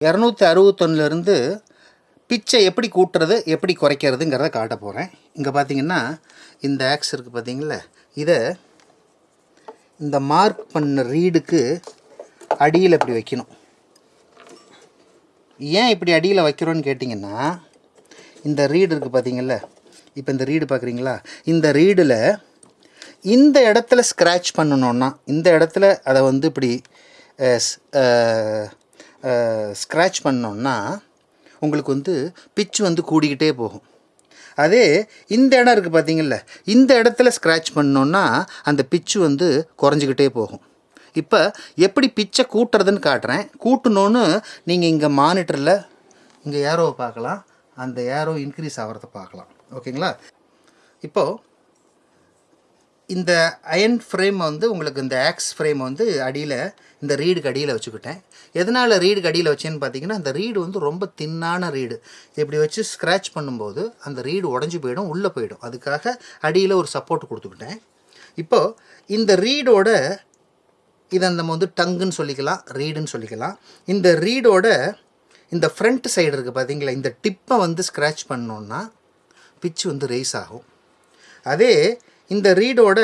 இரநூத்தி அறுபத்தொன்னுலேருந்து பிச்சை எப்படி கூட்டுறது எப்படி குறைக்கிறதுங்கிறத காட்ட போகிறேன் இங்கே பார்த்தீங்கன்னா இந்த ஆக்ஸ் இருக்குது பார்த்தீங்களா இதை இந்த மார்க் பண்ண ரீடுக்கு அடியில் இப்படி வைக்கணும். ஏன் இப்படி அடியில் வைக்கிறோன்னு கேட்டிங்கன்னா இந்த ரீடு இருக்குது பார்த்தீங்கள இப்போ இந்த ரீடு பார்க்குறீங்களா இந்த ரீடில் இந்த இடத்துல ஸ்க்ராட்ச் பண்ணணுன்னா இந்த இடத்துல அதை வந்து இப்படி ஸ்க்ராட்ச் பண்ணோன்னா உங்களுக்கு வந்து பிச் வந்து கூடிக்கிட்டே போகும். அதே இந்த இடம் இருக்குது பார்த்தீங்கள்ல இந்த இடத்துல ஸ்க்ராட்ச் பண்ணோன்னா அந்த பிச்சு வந்து குறைஞ்சிக்கிட்டே போகும். இப்போ எப்படி பிச்சை கூட்டுறதுன்னு காட்டுறேன். கூட்டணுன்னு நீங்கள் இங்கே மானிட்டரில் இங்கே ஏரோவை பார்க்கலாம். அந்த ஏரோ இன்க்ரீஸ் ஆகிறத பார்க்கலாம். ஓகேங்களா இப்போது இந்த அயன் ஃப்ரேம் வந்து உங்களுக்கு இந்த ஆக்ஸ் ஃப்ரேம் வந்து அடியில் இந்த ரீடுக்கு அடியில் வச்சுக்கிட்டேன். எதனால் ரீடுக்கு அடியில் வச்சேன்னு பார்த்தீங்கன்னா அந்த ரீடு வந்து ரொம்ப தின்னான ரீடு. இப்படி வச்சு ஸ்க்ராட்ச் பண்ணும்போது அந்த ரீடு உடஞ்சி போயிடும் உள்ளே போயிடும். அதுக்காக அடியில் ஒரு சப்போர்ட் கொடுத்துக்கிட்டேன். இப்போது இந்த ரீடோட இதை நம்ம வந்து டங்குன்னு சொல்லிக்கலாம் ரீடுன்னு சொல்லிக்கலாம். இந்த ரீடோட இந்த ஃப்ரண்ட் சைடு இருக்குது பார்த்தீங்களா இந்த டிப்பை வந்து ஸ்க்ராட்ச் பண்ணோன்னா பிச்சு வந்து ரேஸ் ஆகும். அதே இந்த ரீடோட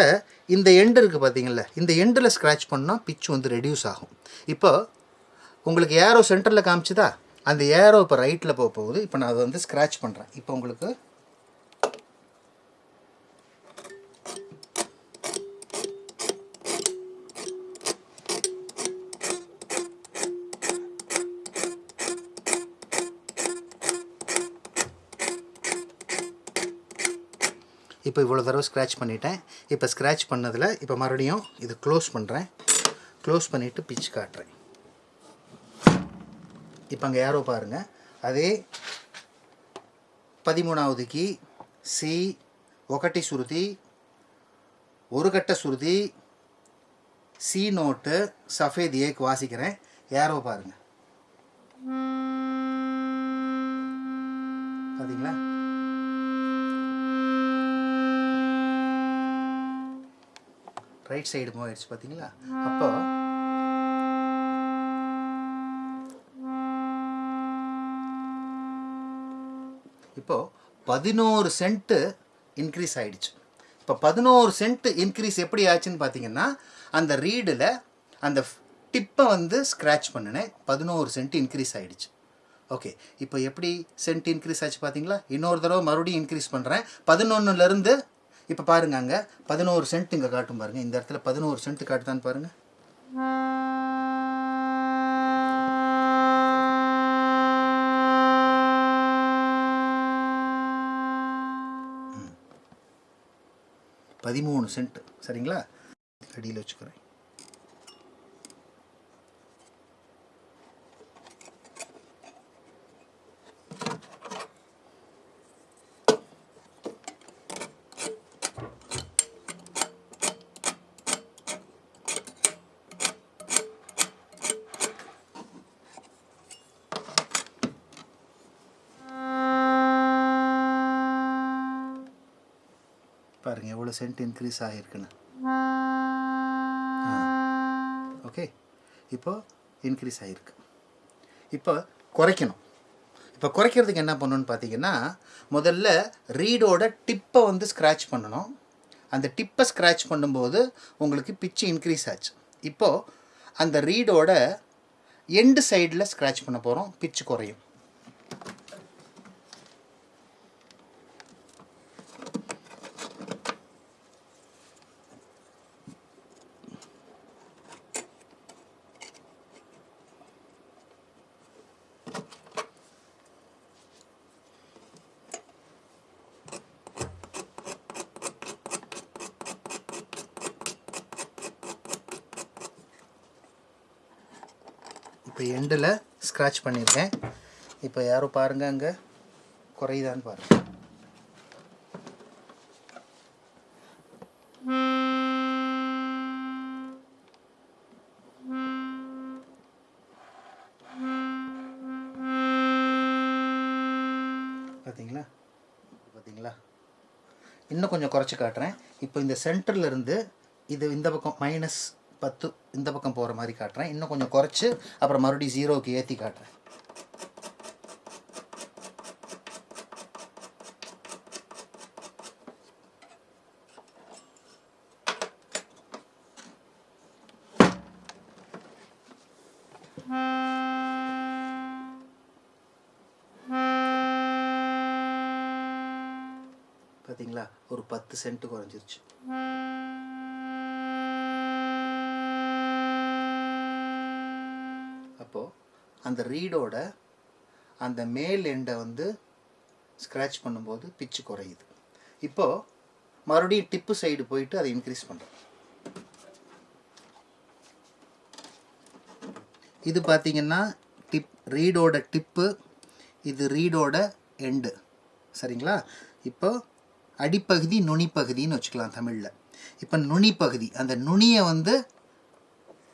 இந்த எண்டு இருக்குது பார்த்தீங்களா இந்த எண்டில் ஸ்க்ராட்ச் பண்ணால் பிச் வந்து ரெடியூஸ் ஆகும். இப்போ உங்களுக்கு ஏரோ சென்டரில் காமிச்சுதா? அந்த ஏரோ இப்போ ரைட்டில் போக போகுது. இப்போ நான் அதை வந்து ஸ்க்ராட்ச் பண்ணுறேன் இப்போ உங்களுக்கு இப்போ இவ்வளோ தடவை ஸ்க்ராட்ச் பண்ணிட்டேன் இப்போ ஸ்க்ராட்ச் பண்ணதில் இப்போ மறுபடியும் இது க்ளோஸ் பண்ணுறேன் க்ளோஸ் பண்ணிவிட்டு பிச் காட்டுறேன் இப்போ அங்கே யாரோ பாருங்கள் அதே பதிமூணாவது கீ சி ఒకటి శృతి ஒரு கட்ட சுருதி சி நோட்டு சஃபேத் ஏக்கு வாசிக்கிறேன் யாரோ பாருங்க பார்த்தீங்களா ரைட் சைடு மூவ் ஆயிடுச்சு பார்த்தீங்களா அப்போ இப்போ பதினோரு சென்ட்டு இன்க்ரீஸ் ஆயிடுச்சு. இப்போ பதினோரு சென்ட் இன்க்ரீஸ் எப்படி ஆச்சுன்னு பார்த்தீங்கன்னா அந்த ரீடில் அந்த டிப்பை வந்து ஸ்க்ராட்ச் பண்ணினேன். பதினோரு சென்ட் இன்க்ரீஸ் ஆயிடுச்சு. ஓகே இப்போ எப்படி சென்ட் இன்க்ரீஸ் ஆச்சு பார்த்தீங்களா இன்னொரு தடவை மறுபடியும் இன்க்ரீஸ் பண்ணுறேன் பதினொன்றுலேருந்து இப்போ பாருங்க அங்கே பதினோரு சென்ட் இங்கே காட்டும் பாருங்க. இந்த இடத்துல பதினோரு சென்ட் காட்டுதான்னு பாருங்க. பதிமூணு சென்ட் சரிங்களா? அடியில் வச்சுக்கிறேன். பாருங்க எவ்வளோ சென்ட் இன்க்ரீஸ் ஆகிருக்குன்னு ஓகே இப்போ இன்க்ரீஸ் ஆகிருக்கு இப்போ குறைக்கணும். இப்போ குறைக்கிறதுக்கு என்ன பண்ணணும்னு பார்த்தீங்கன்னா முதல்ல ரீடோட டிப்பை வந்து ஸ்க்ராட்ச் பண்ணணும். அந்த டிப்பை ஸ்க்ராட்ச் பண்ணும்போது உங்களுக்கு பிச்சு இன்க்ரீஸ் ஆச்சு. இப்போது அந்த ரீடோட எண்டு சைடில் ஸ்க்ராட்ச் பண்ண போகிறோம் பிச்சு குறையும். இப்போ எண்டில் ஸ்க்ராட்ச் பண்ணியிருக்கேன். இப்போ யாரோ பாருங்கள் அங்கே. குறையுதான்னு பாருங்கள் பார்த்தீங்களா பார்த்தீங்களா இன்னும் கொஞ்சம் குறைச்சி காட்டுறேன். இப்போ இந்த சென்டர்லேருந்து இது இந்த பக்கம் மைனஸ் பத்து இந்த பக்கம் போகிற மாதிரி காட்டுறேன். இன்னும் கொஞ்சம் குறைச்சி அப்புறம் மறுபடியும் ஜீரோவுக்கு ஏற்றி காட்டுறேன். பார்த்தீங்களா ஒரு பத்து சென்ட் குறைஞ்சிருச்சு. அப்போது அந்த ரீடோட அந்த மேல் எண்டை வந்து ஸ்க்ராட்ச் பண்ணும்போது பிச்சு குறையுது. இப்போது மறுபடியும் டிப்பு சைடு போயிட்டு அதை இன்க்ரீஸ் பண்ணுறோம் இது பார்த்தீங்கன்னா டிப் ரீடோட டிப்பு இது ரீடோட எண்டு சரிங்களா? இப்போ அடிப்பகுதி நுனிப்பகுதின்னு வச்சுக்கலாம் தமிழில். இப்போ நுனிப்பகுதி அந்த நுனியை வந்து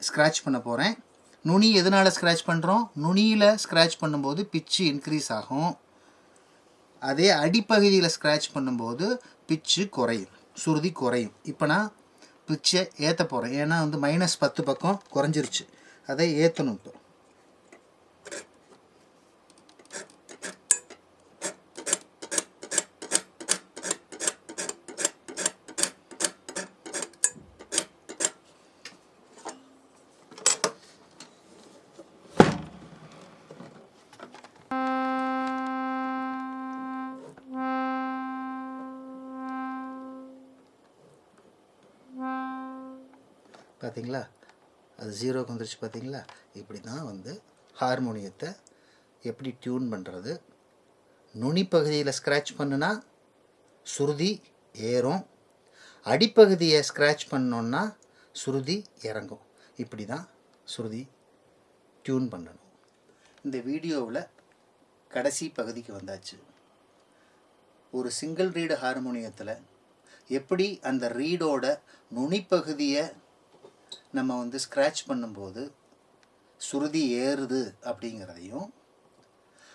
ஸ்க்ராட்ச் பண்ண போகிறேன் நுனி எதனால் ஸ்க்ராட்ச் பண்ணுறோம் நுனியில் ஸ்க்ராட்ச் பண்ணும்போது பிச்சு இன்க்ரீஸ் ஆகும். அதே அடிப்பகுதியில் ஸ்க்ராட்ச் பண்ணும்போது பிச்சு குறையும் சுருதி குறையும். இப்போ நான் பிச்சை ஏற்ற போகிறேன் ஏன்னா வந்து மைனஸ் பத்து பக்கம் குறைஞ்சிருச்சு. அதை ஏற்றணும் இப்போ. பார்த்தீங்களா? அது ஜீரோக்கு வந்துருச்சு பார்த்தீங்களா? இப்படி தான் வந்து ஹார்மோனியத்தை எப்படி டியூன் பண்ணுறது நுனிப்பகுதியில் ஸ்க்ராட்ச் பண்ணுனா சுருதி ஏறும். அடிப்பகுதியை ஸ்க்ராட்ச் பண்ணோன்னா சுருதி இறங்கும். இப்படி தான் சுருதி டியூன் பண்ணணும். இந்த வீடியோவில் கடைசி பகுதிக்கு வந்தாச்சு. ஒரு சிங்கிள் ரீடு ஹார்மோனியத்தில் எப்படி அந்த ரீடோட நுனிப்பகுதியை நம்ம வந்து ஸ்க்ராட்ச் பண்ணும்போது சுருதி ஏறுது அப்படிங்கிறதையும்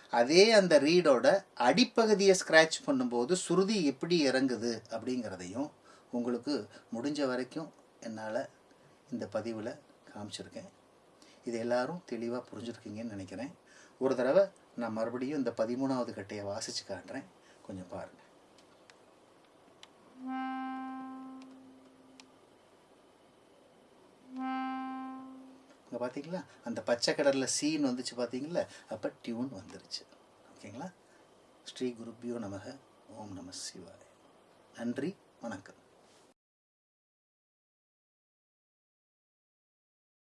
அதே அந்த ரீடோட அடிப்பகுதியை ஸ்க்ராட்ச் பண்ணும்போது சுருதி எப்படி இறங்குது அப்படிங்கிறதையும் உங்களுக்கு முடிஞ்ச வரைக்கும் என்னால் இந்த பதிவில் காமிச்சிருக்கேன். இது எல்லாரும் தெளிவாக புரிஞ்சுருக்கீங்கன்னு நினைக்கிறேன். ஒரு தடவை நான் மறுபடியும் இந்த பதிமூணாவது கட்டையை வாசித்து காட்டுறேன். கொஞ்சம் பாருங்கள் இப்போ பார்த்தீங்களா அந்த பச்சை கடலில் சீன் வந்துச்சு பார்த்தீங்களா அப்போ டியூன் வந்துருச்சு. ஓகேங்களா? ஸ்ரீ குருப்பியோ நமக ஓம் நம சிவாய. நன்றி வணக்கம்.